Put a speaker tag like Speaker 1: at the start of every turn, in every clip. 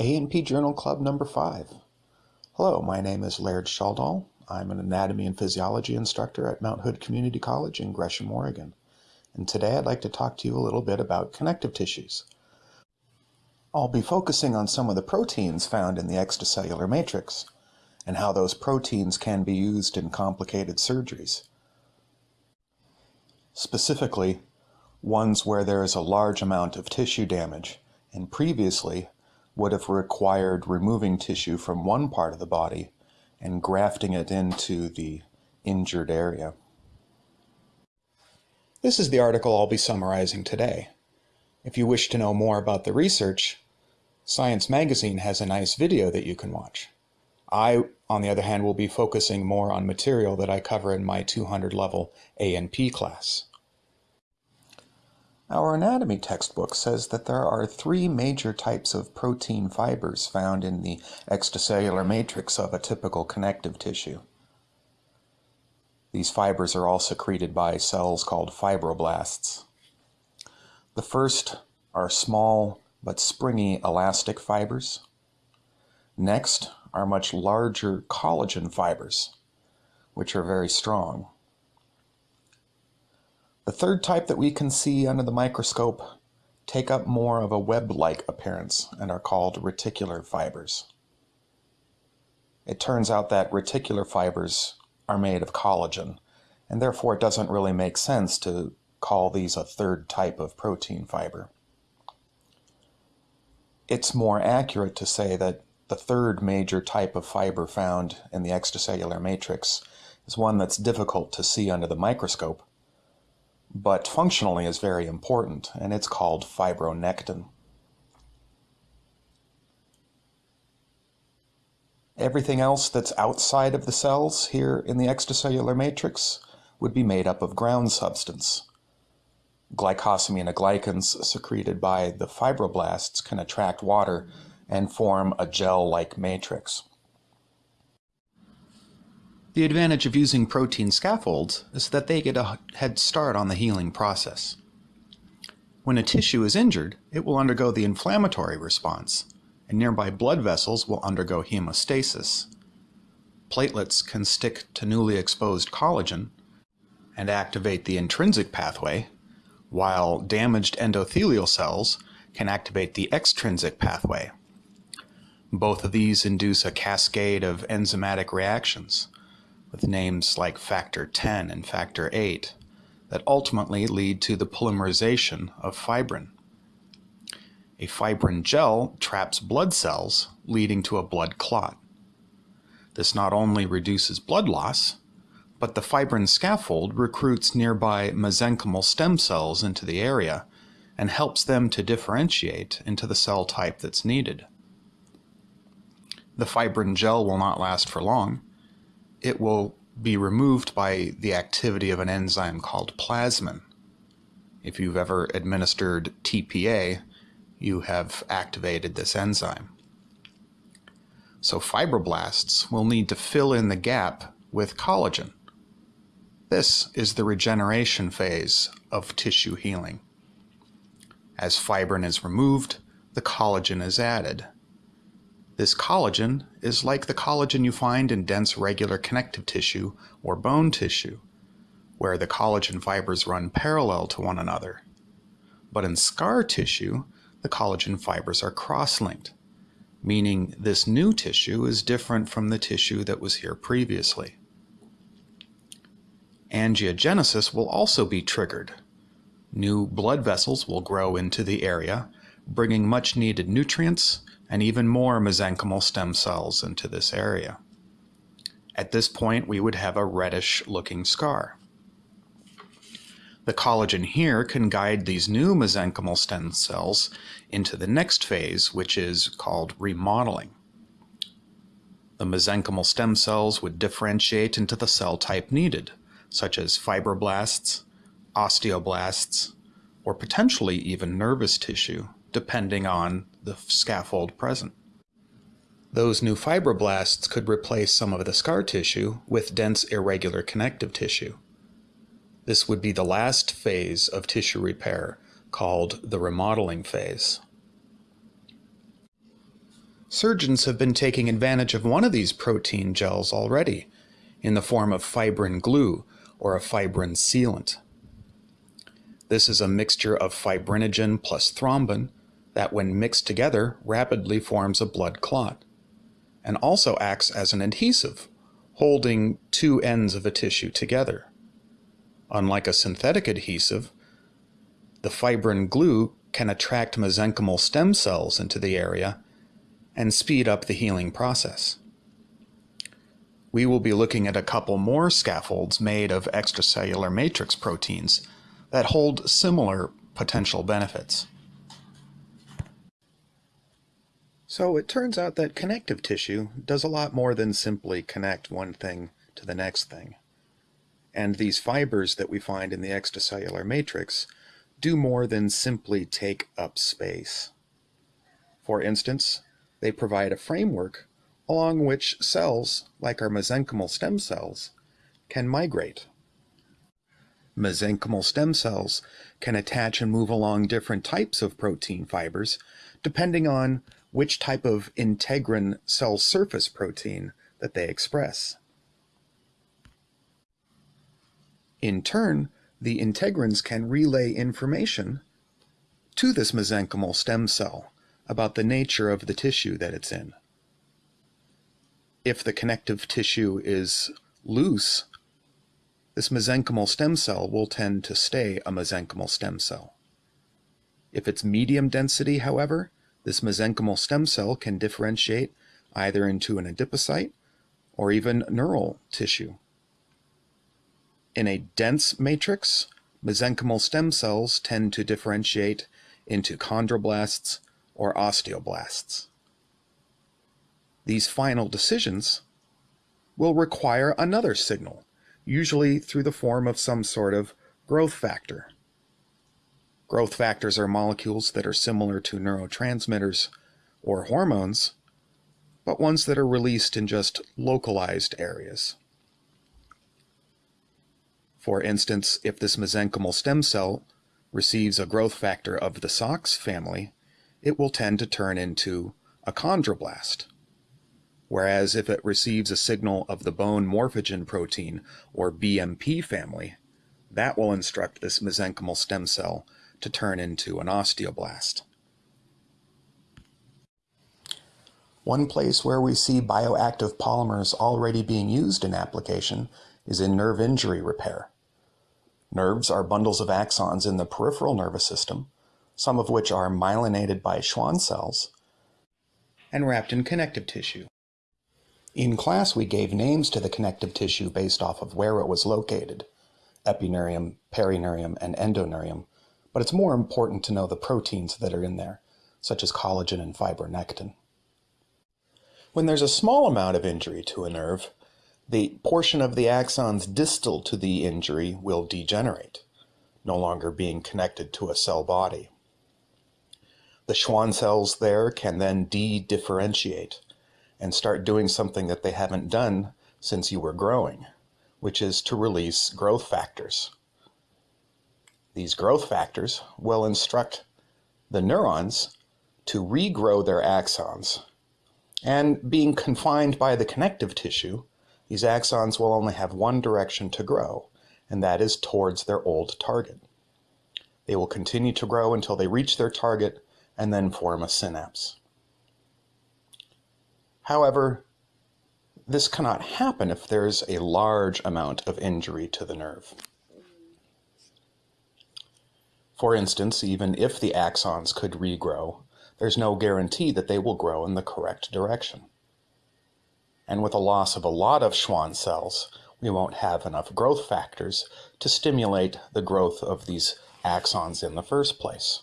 Speaker 1: A&P Journal Club number 5. Hello, my name is Laird Shaldahl. I'm an anatomy and physiology instructor at Mount Hood Community College in Gresham, Oregon. And today I'd like to talk to you a little bit about connective tissues. I'll be focusing on some of the proteins found in the extracellular matrix and how those proteins can be used in complicated surgeries. Specifically, ones where there is a large amount of tissue damage and previously would have required removing tissue from one part of the body and grafting it into the injured area. This is the article I'll be summarizing today. If you wish to know more about the research, Science Magazine has a nice video that you can watch. I, on the other hand, will be focusing more on material that I cover in my 200 level A&P class. Our anatomy textbook says that there are three major types of protein fibers found in the extracellular matrix of a typical connective tissue. These fibers are all secreted by cells called fibroblasts. The first are small but springy elastic fibers. Next are much larger collagen fibers, which are very strong. The third type that we can see under the microscope take up more of a web-like appearance and are called reticular fibers. It turns out that reticular fibers are made of collagen, and therefore it doesn't really make sense to call these a third type of protein fiber. It's more accurate to say that the third major type of fiber found in the extracellular matrix is one that's difficult to see under the microscope but functionally is very important, and it's called fibronectin. Everything else that's outside of the cells here in the extracellular matrix would be made up of ground substance. Glycosaminoglycans secreted by the fibroblasts can attract water and form a gel-like matrix. The advantage of using protein scaffolds is that they get a head start on the healing process. When a tissue is injured, it will undergo the inflammatory response, and nearby blood vessels will undergo hemostasis. Platelets can stick to newly exposed collagen and activate the intrinsic pathway, while damaged endothelial cells can activate the extrinsic pathway. Both of these induce a cascade of enzymatic reactions with names like factor 10 and factor 8 that ultimately lead to the polymerization of fibrin. A fibrin gel traps blood cells, leading to a blood clot. This not only reduces blood loss, but the fibrin scaffold recruits nearby mesenchymal stem cells into the area and helps them to differentiate into the cell type that's needed. The fibrin gel will not last for long, it will be removed by the activity of an enzyme called plasmin. If you've ever administered TPA, you have activated this enzyme. So fibroblasts will need to fill in the gap with collagen. This is the regeneration phase of tissue healing. As fibrin is removed, the collagen is added. This collagen is like the collagen you find in dense regular connective tissue or bone tissue, where the collagen fibers run parallel to one another. But in scar tissue, the collagen fibers are cross-linked, meaning this new tissue is different from the tissue that was here previously. Angiogenesis will also be triggered. New blood vessels will grow into the area, bringing much needed nutrients and even more mesenchymal stem cells into this area. At this point, we would have a reddish looking scar. The collagen here can guide these new mesenchymal stem cells into the next phase, which is called remodeling. The mesenchymal stem cells would differentiate into the cell type needed, such as fibroblasts, osteoblasts, or potentially even nervous tissue, depending on the scaffold present. Those new fibroblasts could replace some of the scar tissue with dense irregular connective tissue. This would be the last phase of tissue repair, called the remodeling phase. Surgeons have been taking advantage of one of these protein gels already, in the form of fibrin glue or a fibrin sealant. This is a mixture of fibrinogen plus thrombin that when mixed together rapidly forms a blood clot, and also acts as an adhesive, holding two ends of a tissue together. Unlike a synthetic adhesive, the fibrin glue can attract mesenchymal stem cells into the area and speed up the healing process. We will be looking at a couple more scaffolds made of extracellular matrix proteins that hold similar potential benefits. So it turns out that connective tissue does a lot more than simply connect one thing to the next thing. And these fibers that we find in the extracellular matrix do more than simply take up space. For instance, they provide a framework along which cells, like our mesenchymal stem cells, can migrate. Mesenchymal stem cells can attach and move along different types of protein fibers depending on which type of integrin cell surface protein that they express. In turn, the integrins can relay information to this mesenchymal stem cell about the nature of the tissue that it's in. If the connective tissue is loose, this mesenchymal stem cell will tend to stay a mesenchymal stem cell. If it's medium density, however, this mesenchymal stem cell can differentiate either into an adipocyte or even neural tissue. In a dense matrix, mesenchymal stem cells tend to differentiate into chondroblasts or osteoblasts. These final decisions will require another signal, usually through the form of some sort of growth factor. Growth factors are molecules that are similar to neurotransmitters or hormones, but ones that are released in just localized areas. For instance, if this mesenchymal stem cell receives a growth factor of the SOX family, it will tend to turn into a chondroblast. Whereas if it receives a signal of the bone morphogen protein, or BMP family, that will instruct this mesenchymal stem cell to turn into an osteoblast. One place where we see bioactive polymers already being used in application is in nerve injury repair. Nerves are bundles of axons in the peripheral nervous system, some of which are myelinated by Schwann cells and wrapped in connective tissue. In class, we gave names to the connective tissue based off of where it was located, epineurium, perineurium, and endoneurium, but it's more important to know the proteins that are in there, such as collagen and fibronectin. When there's a small amount of injury to a nerve, the portion of the axons distal to the injury will degenerate, no longer being connected to a cell body. The Schwann cells there can then de-differentiate and start doing something that they haven't done since you were growing, which is to release growth factors. These growth factors will instruct the neurons to regrow their axons. And being confined by the connective tissue, these axons will only have one direction to grow, and that is towards their old target. They will continue to grow until they reach their target and then form a synapse. However, this cannot happen if there's a large amount of injury to the nerve. For instance, even if the axons could regrow, there's no guarantee that they will grow in the correct direction. And with a loss of a lot of Schwann cells, we won't have enough growth factors to stimulate the growth of these axons in the first place.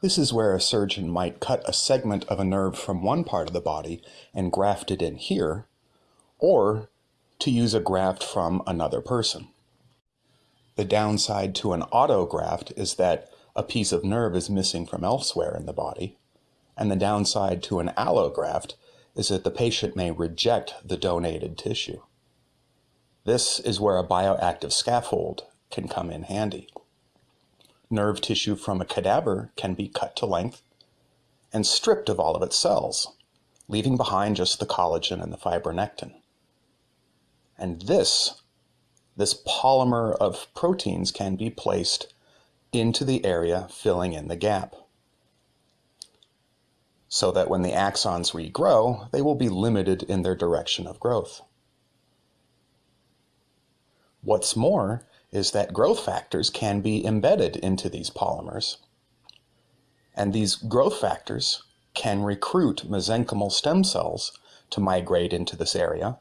Speaker 1: This is where a surgeon might cut a segment of a nerve from one part of the body and graft it in here, or to use a graft from another person. The downside to an autograft is that a piece of nerve is missing from elsewhere in the body. And the downside to an allograft is that the patient may reject the donated tissue. This is where a bioactive scaffold can come in handy. Nerve tissue from a cadaver can be cut to length and stripped of all of its cells. leaving behind just the collagen and the fibronectin. And this, this polymer of proteins can be placed into the area filling in the gap so that when the axons regrow, they will be limited in their direction of growth. What's more is that growth factors can be embedded into these polymers. And these growth factors can recruit mesenchymal stem cells to migrate into this area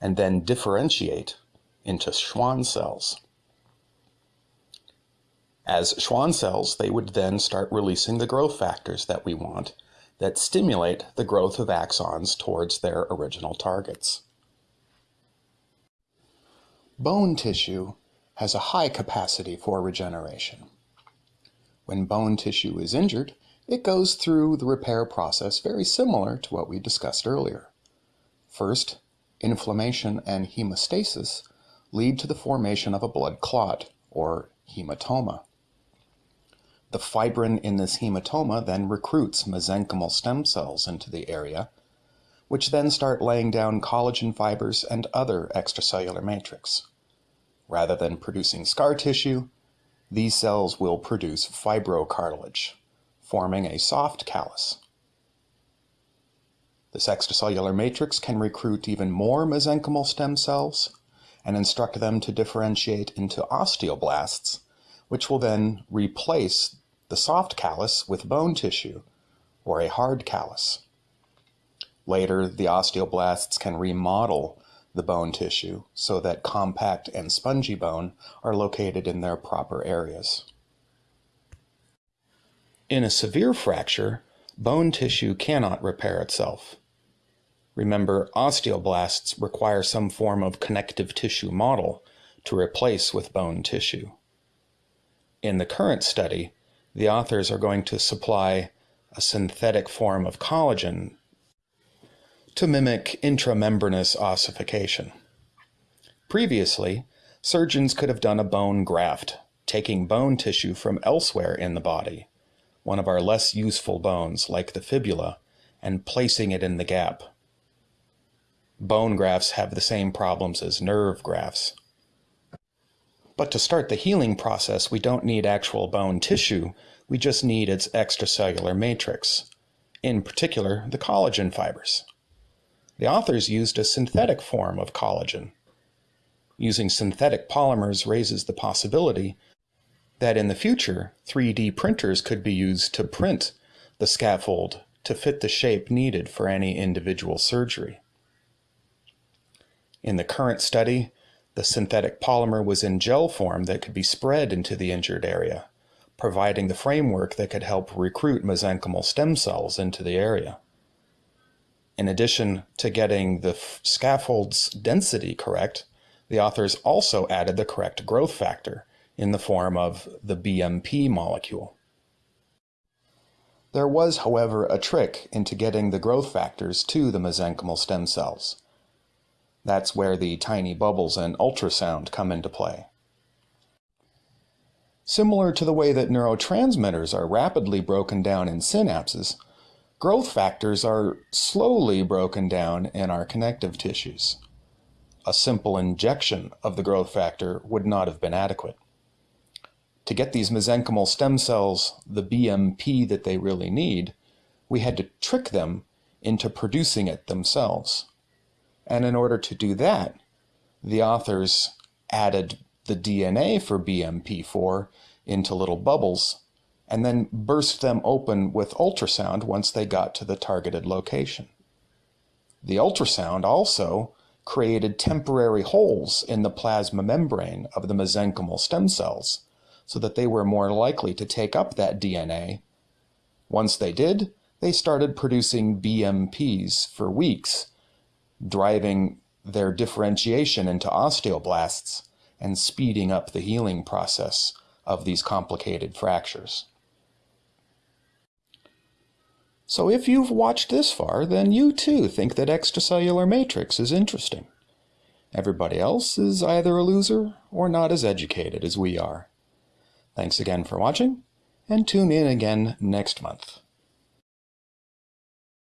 Speaker 1: and then differentiate into Schwann cells. As Schwann cells, they would then start releasing the growth factors that we want that stimulate the growth of axons towards their original targets. Bone tissue has a high capacity for regeneration. When bone tissue is injured, it goes through the repair process very similar to what we discussed earlier. First, inflammation and hemostasis lead to the formation of a blood clot, or hematoma. The fibrin in this hematoma then recruits mesenchymal stem cells into the area, which then start laying down collagen fibers and other extracellular matrix. Rather than producing scar tissue, these cells will produce fibrocartilage, forming a soft callus. This extracellular matrix can recruit even more mesenchymal stem cells and instruct them to differentiate into osteoblasts, which will then replace the soft callus with bone tissue, or a hard callus. Later, the osteoblasts can remodel the bone tissue so that compact and spongy bone are located in their proper areas. In a severe fracture, bone tissue cannot repair itself. Remember, osteoblasts require some form of connective tissue model to replace with bone tissue. In the current study, the authors are going to supply a synthetic form of collagen to mimic intramembranous ossification. Previously, surgeons could have done a bone graft, taking bone tissue from elsewhere in the body, one of our less useful bones like the fibula, and placing it in the gap. Bone grafts have the same problems as nerve grafts. But to start the healing process, we don't need actual bone tissue, we just need its extracellular matrix, in particular the collagen fibers. The authors used a synthetic form of collagen. Using synthetic polymers raises the possibility that in the future, 3D printers could be used to print the scaffold to fit the shape needed for any individual surgery. In the current study, the synthetic polymer was in gel form that could be spread into the injured area, providing the framework that could help recruit mesenchymal stem cells into the area. In addition to getting the scaffold's density correct, the authors also added the correct growth factor in the form of the BMP molecule. There was, however, a trick into getting the growth factors to the mesenchymal stem cells. That's where the tiny bubbles and ultrasound come into play. Similar to the way that neurotransmitters are rapidly broken down in synapses, Growth factors are slowly broken down in our connective tissues. A simple injection of the growth factor would not have been adequate. To get these mesenchymal stem cells the BMP that they really need, we had to trick them into producing it themselves. And in order to do that, the authors added the DNA for BMP4 into little bubbles and then burst them open with ultrasound once they got to the targeted location. The ultrasound also created temporary holes in the plasma membrane of the mesenchymal stem cells so that they were more likely to take up that DNA. Once they did, they started producing BMPs for weeks, driving their differentiation into osteoblasts and speeding up the healing process of these complicated fractures. So if you've watched this far, then you too think that extracellular matrix is interesting. Everybody else is either a loser or not as educated as we are. Thanks again for watching, and tune in again next month.